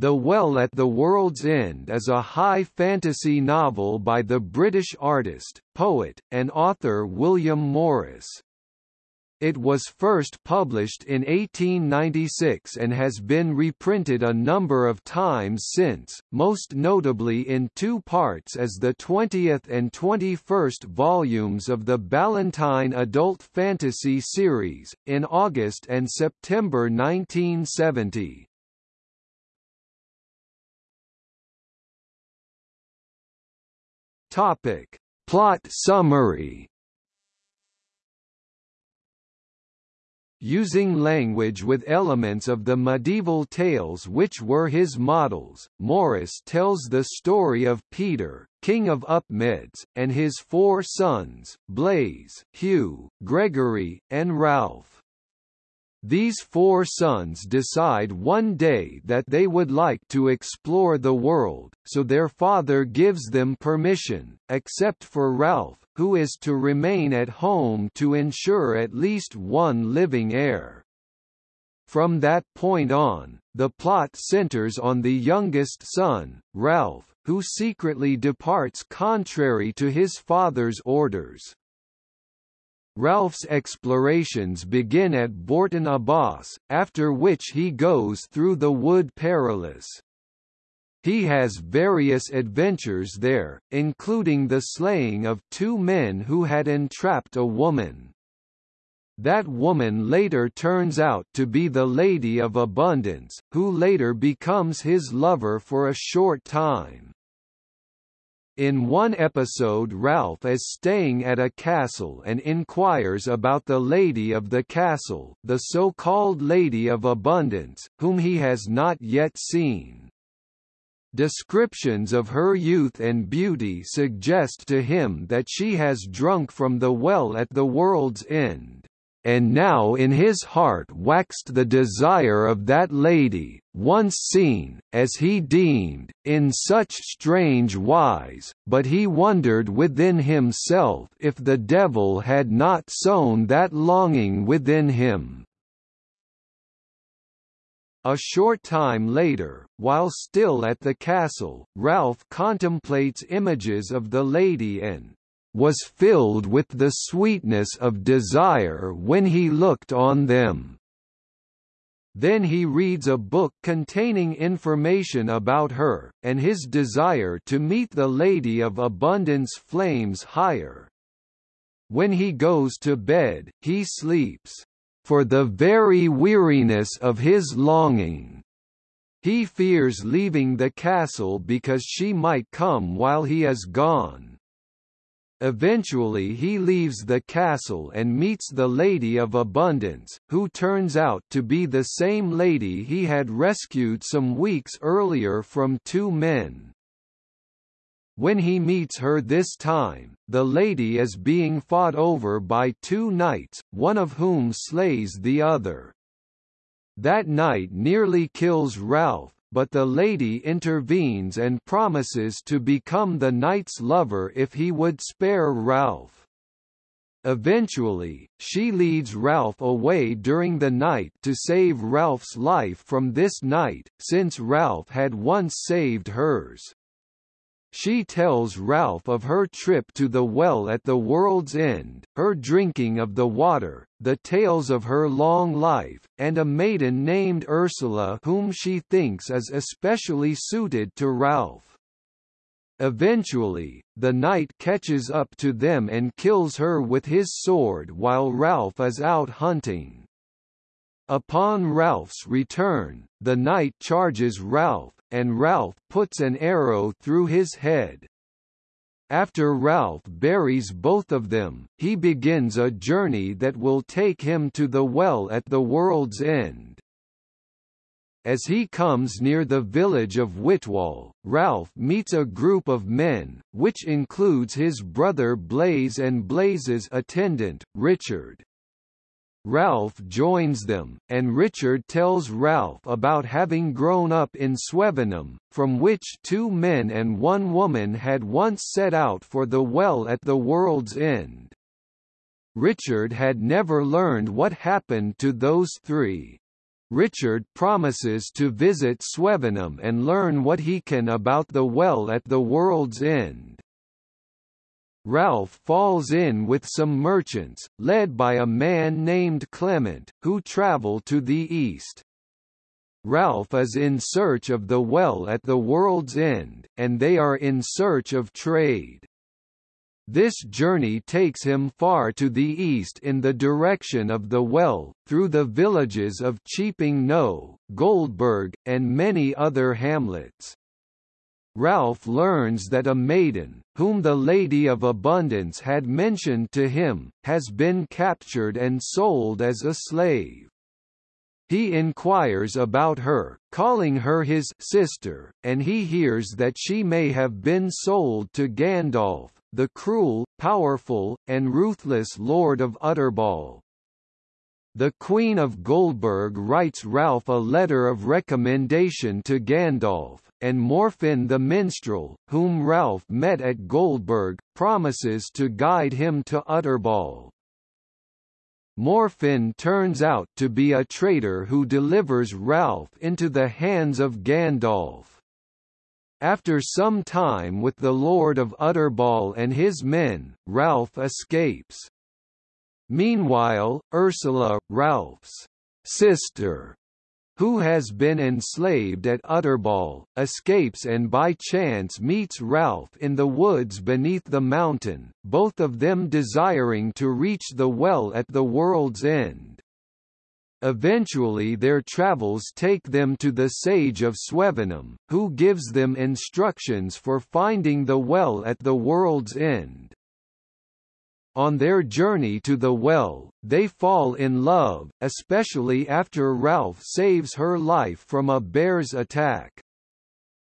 The Well at the World's End is a high fantasy novel by the British artist, poet, and author William Morris. It was first published in 1896 and has been reprinted a number of times since, most notably in two parts as the 20th and 21st volumes of the Ballantine Adult Fantasy series, in August and September 1970. Topic. Plot summary Using language with elements of the medieval tales which were his models, Morris tells the story of Peter, king of Upmeads, and his four sons, Blaise, Hugh, Gregory, and Ralph. These four sons decide one day that they would like to explore the world, so their father gives them permission, except for Ralph, who is to remain at home to ensure at least one living heir. From that point on, the plot centers on the youngest son, Ralph, who secretly departs contrary to his father's orders. Ralph's explorations begin at Bourton Abbas, after which he goes through the Wood Perilous. He has various adventures there, including the slaying of two men who had entrapped a woman. That woman later turns out to be the Lady of Abundance, who later becomes his lover for a short time. In one episode Ralph is staying at a castle and inquires about the Lady of the Castle, the so-called Lady of Abundance, whom he has not yet seen. Descriptions of her youth and beauty suggest to him that she has drunk from the well at the world's end and now in his heart waxed the desire of that lady, once seen, as he deemed, in such strange wise, but he wondered within himself if the devil had not sown that longing within him. A short time later, while still at the castle, Ralph contemplates images of the lady and, was filled with the sweetness of desire when he looked on them. Then he reads a book containing information about her, and his desire to meet the Lady of Abundance flames higher. When he goes to bed, he sleeps, for the very weariness of his longing. He fears leaving the castle because she might come while he is gone. Eventually he leaves the castle and meets the Lady of Abundance, who turns out to be the same lady he had rescued some weeks earlier from two men. When he meets her this time, the lady is being fought over by two knights, one of whom slays the other. That knight nearly kills Ralph, but the lady intervenes and promises to become the knight's lover if he would spare Ralph. Eventually, she leads Ralph away during the night to save Ralph's life from this knight, since Ralph had once saved hers. She tells Ralph of her trip to the well at the world's end, her drinking of the water, the tales of her long life, and a maiden named Ursula whom she thinks is especially suited to Ralph. Eventually, the knight catches up to them and kills her with his sword while Ralph is out hunting. Upon Ralph's return, the knight charges Ralph, and Ralph puts an arrow through his head. After Ralph buries both of them, he begins a journey that will take him to the well at the world's end. As he comes near the village of Whitwall, Ralph meets a group of men, which includes his brother Blaise and Blaise's attendant, Richard. Ralph joins them, and Richard tells Ralph about having grown up in Swevenham, from which two men and one woman had once set out for the well at the world's end. Richard had never learned what happened to those three. Richard promises to visit Swevenham and learn what he can about the well at the world's end. Ralph falls in with some merchants, led by a man named Clement, who travel to the east. Ralph is in search of the well at the world's end, and they are in search of trade. This journey takes him far to the east in the direction of the well, through the villages of Cheaping Knowe, Goldburg, and many other hamlets. Ralph learns that a maiden, whom the Lady of Abundance had mentioned to him, has been captured and sold as a slave. He inquires about her, calling her his sister, and he hears that she may have been sold to Gandolf, the cruel, powerful, and ruthless Lord of Utterbol. The Queen of Goldburg writes Ralph a letter of recommendation to Gandolf, and Morfinn the minstrel, whom Ralph met at Goldburg, promises to guide him to Utterbol. Morfinn turns out to be a traitor who delivers Ralph into the hands of Gandolf. After some time with the Lord of Utterbol and his men, Ralph escapes. Meanwhile, Ursula, Ralph's sister, who has been enslaved at Utterbol, escapes and by chance meets Ralph in the woods beneath the mountain, both of them desiring to reach the well at the world's end. Eventually their travels take them to the sage of Swevenham, who gives them instructions for finding the well at the world's end. On their journey to the well, they fall in love, especially after Ralph saves her life from a bear's attack.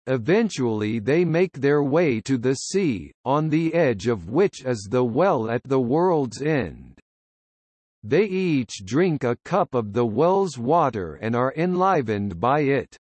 Eventually they make their way to the sea, on the edge of which is the well at the world's end. They each drink a cup of the well's water and are enlivened by it.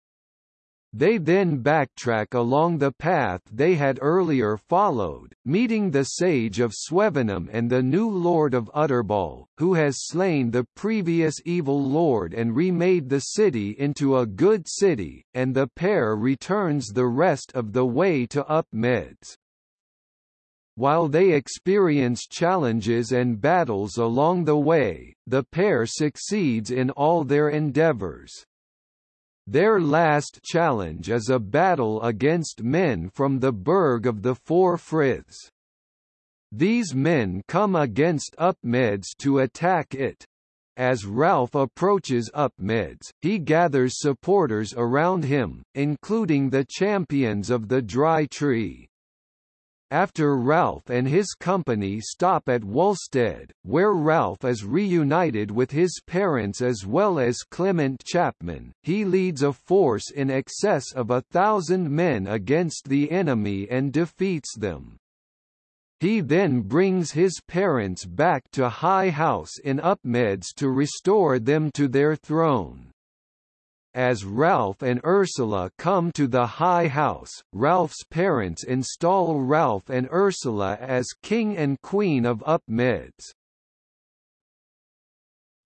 They then backtrack along the path they had earlier followed, meeting the sage of Swevenham and the new lord of Utterbol, who has slain the previous evil lord and remade the city into a good city, and the pair returns the rest of the way to Upmeads. While they experience challenges and battles along the way, the pair succeeds in all their endeavors. Their last challenge is a battle against men from the Burg of the Four Friths. These men come against Upmeads to attack it. As Ralph approaches Upmeads, he gathers supporters around him, including the champions of the Dry Tree. After Ralph and his company stop at Wulstead, where Ralph is reunited with his parents as well as Clement Chapman, he leads a force in excess of a thousand men against the enemy and defeats them. He then brings his parents back to High House in Upmeads to restore them to their throne. As Ralph and Ursula come to the High House, Ralph's parents install Ralph and Ursula as King and Queen of Upmeads.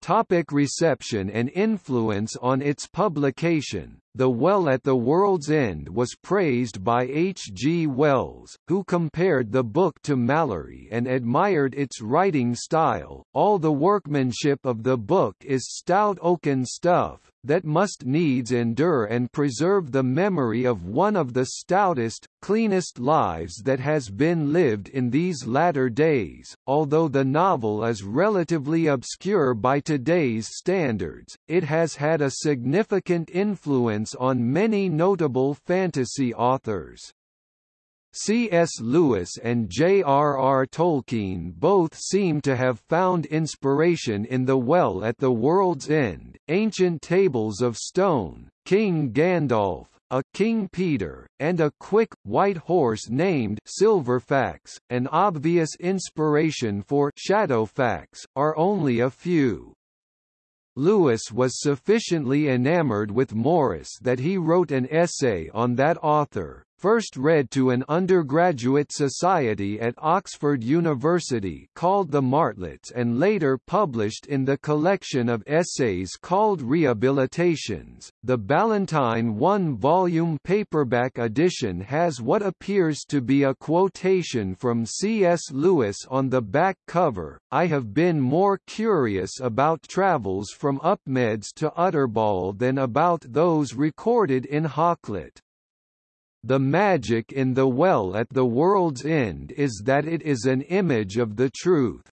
Topic reception and influence On its publication, The Well at the World's End was praised by H. G. Wells, who compared the book to Malory and admired its writing style. All the workmanship of the book is stout oaken stuff, that must needs endure and preserve the memory of one of the stoutest, cleanest lives that has been lived in these latter days. Although the novel is relatively obscure by today's standards, it has had a significant influence on many notable fantasy authors. C.S. Lewis and J.R.R. Tolkien both seem to have found inspiration in The Well at the World's End, Ancient Tables of Stone, King Gandolf, a King Peter, and a quick, white horse named Silverfax, an obvious inspiration for Shadowfax, are only a few. Lewis was sufficiently enamored with Morris that he wrote an essay on that author, first read to an undergraduate society at Oxford University called the Martlets and later published in the collection of essays called Rehabilitations. The Ballantine one-volume paperback edition has what appears to be a quotation from C.S. Lewis on the back cover, I have been more curious about travels from Upmeads to Utterbol than about those recorded in Hakluyt. The magic in the well at the world's end is that it is an image of the truth.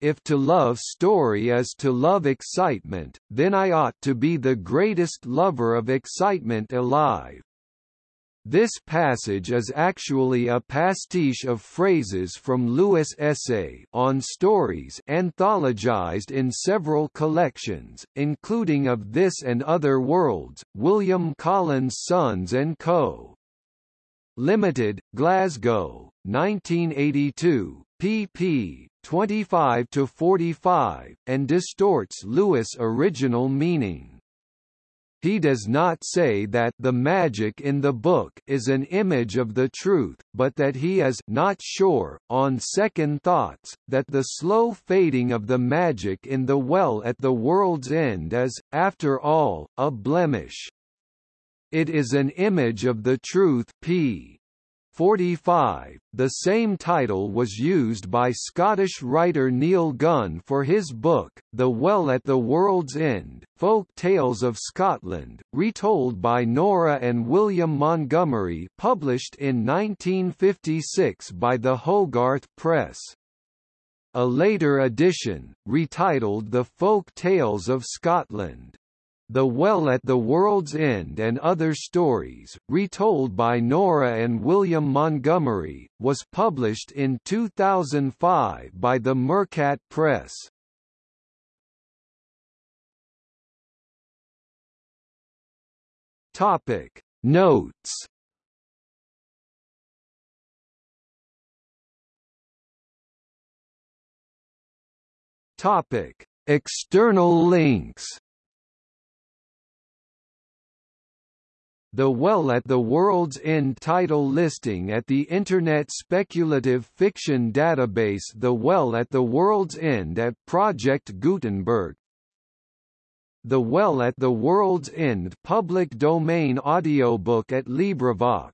If to love story is to love excitement, then I ought to be the greatest lover of excitement alive. This passage is actually a pastiche of phrases from Lewis' essay on stories anthologized in several collections, including of This and Other Worlds, William Collins Sons and Co. Limited, Glasgow, 1982, pp. 25 to 45, and distorts Lewis' original meaning. He does not say that the magic in the book is an image of the truth, but that he is not sure, on second thoughts, that the slow fading of the magic in the well at the world's end is, after all, a blemish. It is an image of the truth p. 45. The same title was used by Scottish writer Neil Gunn for his book, The Well at the World's End, Folk Tales of Scotland, retold by Nora and William Montgomery published in 1956 by the Hogarth Press. A later edition, retitled The Folk Tales of Scotland, the Well at the World's End and Other Stories, retold by Nora and William Montgomery, was published in 2005 by the Mercat Press. Topic Notes Topic External links The Well at the World's End title listing at the Internet speculative fiction database The Well at the World's End at Project Gutenberg. The Well at the World's End public domain audiobook at LibriVox